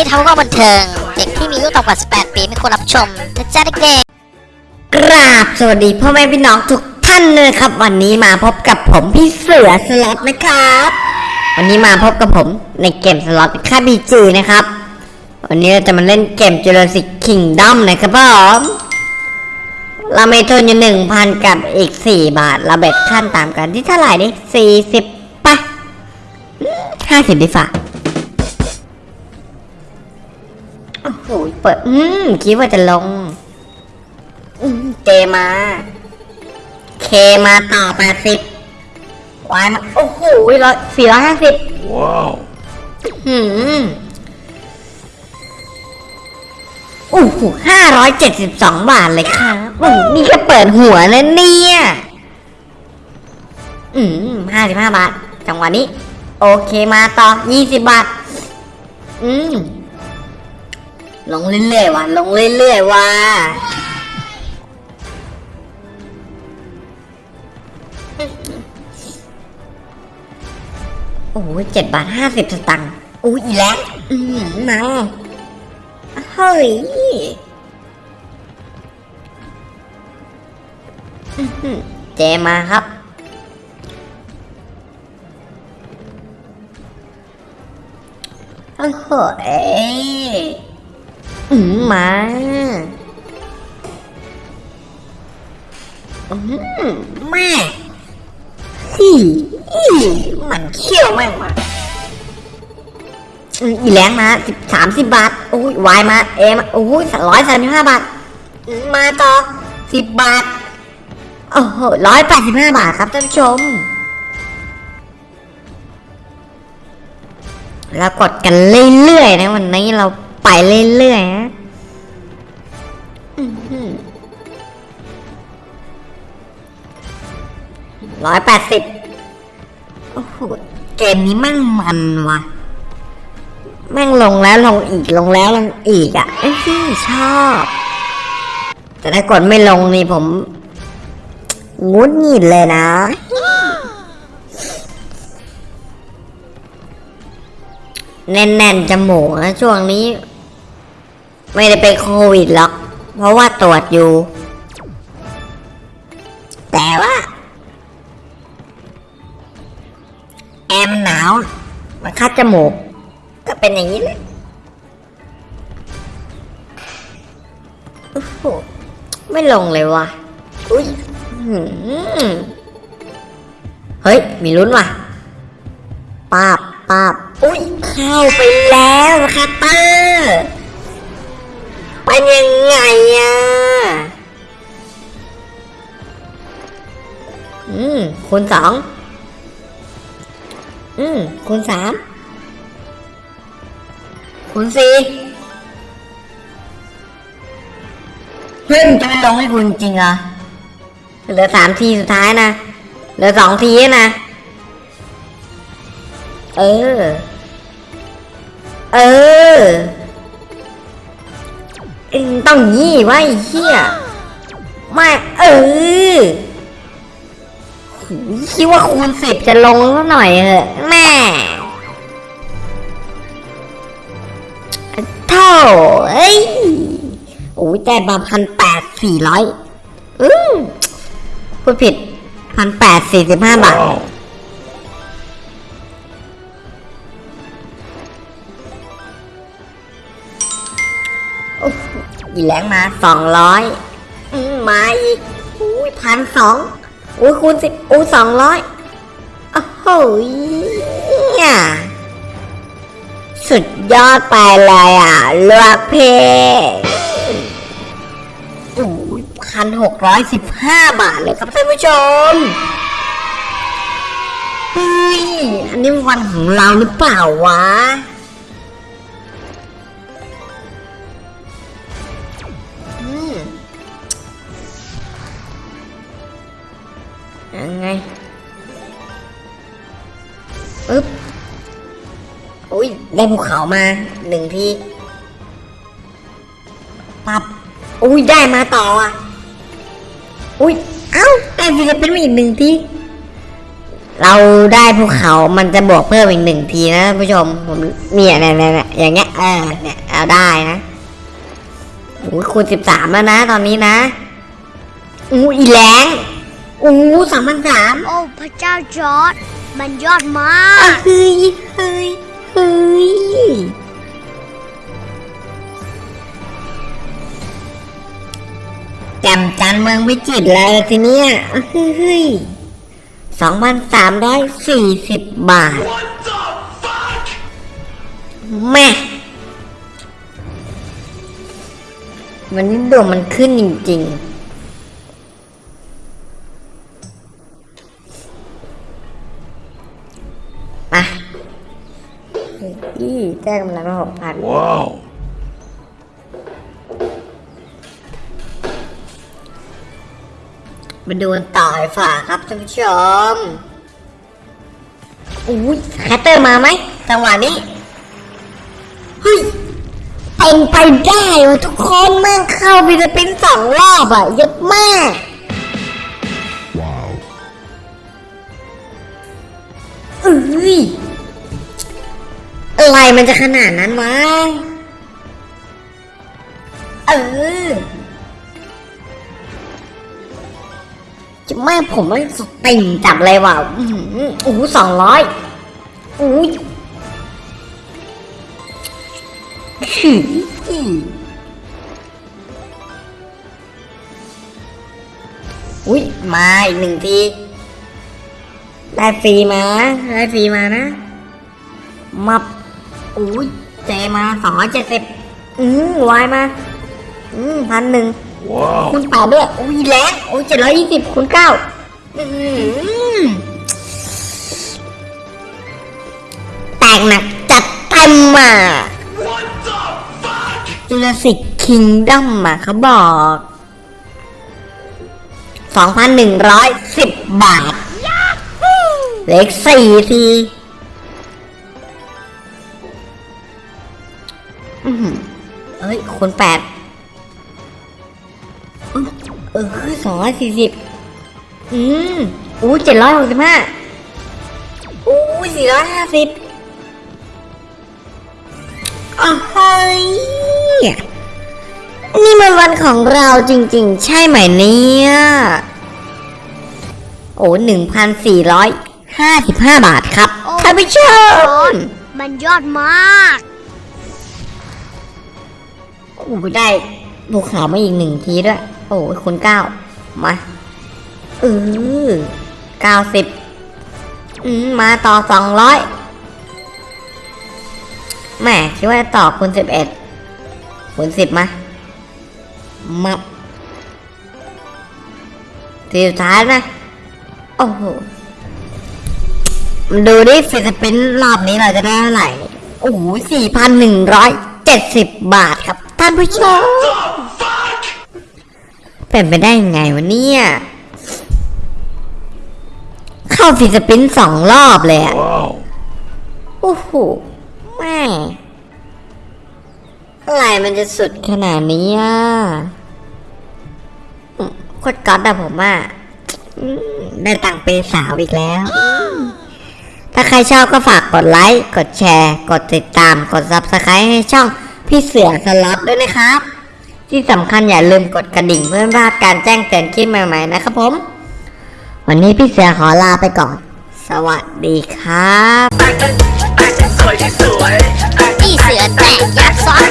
นี้ทำก็บันเทิง เด็กที่มีอายุต่ำกว่า 18 ปีไม่ควรรับชมนะจ๊ะเด็กๆกราบสวัสดีพ่อแม่พี่น้องทุกท่านเลยครับ วันนี้มาพบกับผมพี่เสือสล็อตนะครับ วันนี้มาพบกับผมในเกมสล็อตค่าบีจีนะครับ วันนี้เราจะมาเล่นเกม Jurassic Kingdom นะครับผมเราไม่ทุนอยู่หนึ่งพันกับอีกสี่บาทเราเบ็ดขั้นตามกันที่เท่าไหร่ดิสี่สิบปะห้าสิบดีฝ่า เปิด อืม คิดว่าจะลงอืมเจมา เคมาต่อแปดสิบวายมาโอ้โหร้อยสี่ร้อยห้าสิบ Wow. หืมโอ้โหห้าร้อยเจ็ดสิบสองบาทเลยครับโอ้โหนี่ก็เปิดหัวนะเนี่ย อืมห้าสิบห้าบาท จังหวะนี้ โอเคมาต่อยี่สิบบาท อืม ลงเรื่อยๆว่ะลงเรื่อยๆว่ะโอ้ยเจ็ดบาทห้าสิบสตังค์อุ้ยอีแล้วอืมมาเฮ้ยเจมาครับโอ้โหเอืมมาอืมแม่ฮีอีมันเขี้ยวแม่งมาอีแรงมาสิบสามสิบบาทโอ้ยวายมาเอมาโอ้ยร้อยสามสิบห้าบาทมมาต่อสิบบาทโอ้โหร้อยแปดสิบห้าบาทครับท่านผู้ชม แล้วกดกันเรื่อยๆนะวันนี้เรา ไปเรื่อยๆนะร้อยแปดสิบโอ้โห เกมนี้แม่งมันว่ะแม่งลงแล้วลงอีกลงแล้วลงอีกอะเอ้ยชอบ แต่ถ้ากดไม่ลงนี่ผมงุดหงิดเลยนะแน่นๆจมูกนะช่วงนี้ ไม่ได้เป็นโควิดหรอก เพราะว่าตรวจอยู่ แต่ว่า แอมหนาว มันคัดจมูก ก็เป็นอย่างนี้แหละโอ้โหไม่ลงเลยว่ะ อุ้ยเฮ้ย มีลุ้นว่ะปาบปาบอุ้ย เข้าไปแล้วนะครับเตอร์ เป็นยังไงอะ อืมคูณสอง อืมคูณสามคูณสี่เฮ้ยมันจะไม่ลงให้คุณจริงเหรอ เหลือสามทีสุดท้ายนะ เหลือสองทีนะ เออ เออ เอ็งต้องยี่ไวะไอ้เฮียไม่เออหูยคิดว่าคูณสิบจะลงสักหน่อยเหอะแม่เท่าเอ้ยโอ้ยแต่มาพันแปดสี่ร้อยอืมพูดผิดพันแปดสี่สิบห้าบาท อีแหลงมาสองร้อยมาอีกอุ้ยพันสองอุ้ยคูณสิบอุ้ยสองร้อยโอ้โหเนี่ยสุดยอดไปเลยอะลือกเพอุ้ยพันหกร้อยสิบห้าบาทเลยครับท่านผู้ชมเฮ้ยอันนี้วันของเราหรือเปล่าวะ ได้ภูเขามาหนึ่งทีปับอุ้ยได้มาต่ออะ อุ้ยเอ้าได้ฟิลิปปินส์มาอีกหนึ่งทีเราได้ภูเขามันจะบวกเพิ่มอีกหนึ่งทีนะท่านผู้ชมผมเนี่ยเนี่ยเนี่ยเนี่ยอย่างเงี้ยเออเนี่ยเอาได้นะโอ้ยคูณสิบสามแล้วนะ ตอนนี้นะอู้อีแรงอู้สามพันสามโอ้พระเจ้าจอร์ดมันยอดมาอะกเฮ้ยเฮ้ย เฮ้ย แจ่มจันเมืองวิจิตรเลยทีเนี้ยอะเฮ้ยสองพันสามร้อยสี่สิบบาท แม่วันนี้ดวงมันขึ้นจริง ๆ อีแจ้งกำลังหกพัน Wow. มาดูกันต่อดีกว่าครับท่านผู้ชมอุ้ย scatter มาไหมจังหวะนี้ เฮ้ยเป็นไปได้วะทุกคนแม่งเข้า free spin สองรอบอะเยอะมาก Wow. เอ้ย อะไรมันจะขนาดนั้นวะ เออ จะแม่ผมไม่สติงจับเลยว่ะโอ้โหสองร้อยอุ้ยอุ้ยมาอีกหนึ่งที ได้ฟรีมา ได้ฟรีมานะ มับ อุ้ยเจมาสองร้อยเจ็ดสิบอืมวายมา อืมพันหนึ่ง Wow. คูณแปดด้วยอุ้ยแรงอุ้ยเจ็ดร้อยยี่สิบคูณเก้าอืมแตกหนักจัดเต็มอะจูราสิกคิงดัมอะเขาบอกสองพันหนึ่งร้อยสิบบาท เลขสี่ที เอ้ยคูณแปดเออสองร้อยสี่สิบอืมอู้เจ็ดร้อยหกสิบห้าอู้สี่ร้อยห้าสิบอ้าวเฮ้ยนี่มันวันของเราจริงๆ ใช่ไหมเนี่ย โอ้หนึ่งพันสี่ร้อยห้าสิบห้าบาทครับโอ้ท่านผู้ชมมันยอดมากโอ้ได้ภูเขามาอีกหนึ่งทีด้วย โอ้ยคุณเก้ามาเออเก้าสิบอืมมาต่อสองร้อยแหม่คิดว่าต่อคูณสิบเอ็ดคูณสิบมามาทีสุดท้ายนะ โอ้โหมาดูดิฟิลิปปินรอบนี้เราจะได้เท่าไหร่ โอ้โหสี่พันหนึ่งร้อยเจ็ดสิบบาท ท่านผู้ชมเป็นไปได้ยังไงวะเนี่ย เข้า free spin สองรอบเลยอะ Wow. โอ้โหแม่อะไรมันจะสุดขนาดนี้อะอืมโคตร god อะผมอะอืมได้ตังค์เปย์สาวอีกแล้ว ถ้าใครชอบก็ฝากกดไลค์ กดแชร์ กดติดตาม กด subscribe ให้ช่อง พี่เสือสล็อตด้วยนะครับ ที่สำคัญอย่าลืมกดกระดิ่งเพื่อไม่พลาดการแจ้งเตือนคลิปใหม่ๆนะครับผม วันนี้พี่เสือขอลาไปก่อน สวัสดีครับพี่เสือแตกยักษ์ซ้อน